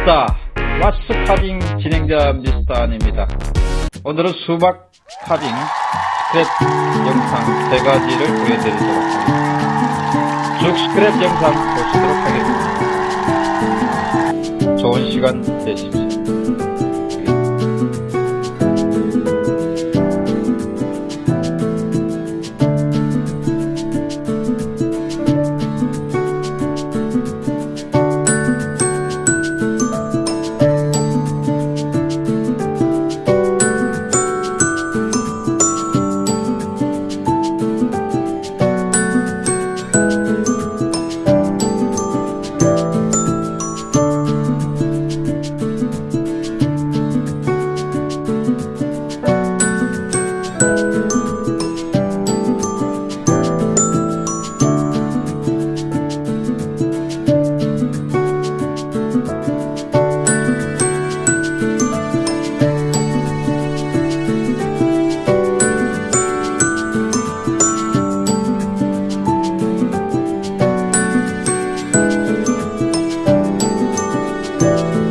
반갑다. 왓츠 카빙 진행자 미스터 안입니다. 오늘은 수박 카빙 스크랩 영상 세 가지를 보여드리도록 하겠습니다. 쭉 스크랩 영상 보시도록 하겠습니다. 좋은 시간 되십시오. you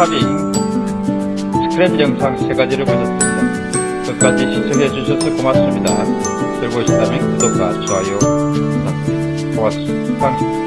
카빙 스크랩 영상 세 가지를 보셨습니다. 끝까지 시청해 주셔서 고맙습니다. 즐거우셨다면 구독과 좋아요 부탁드립니다. 고맙습니다.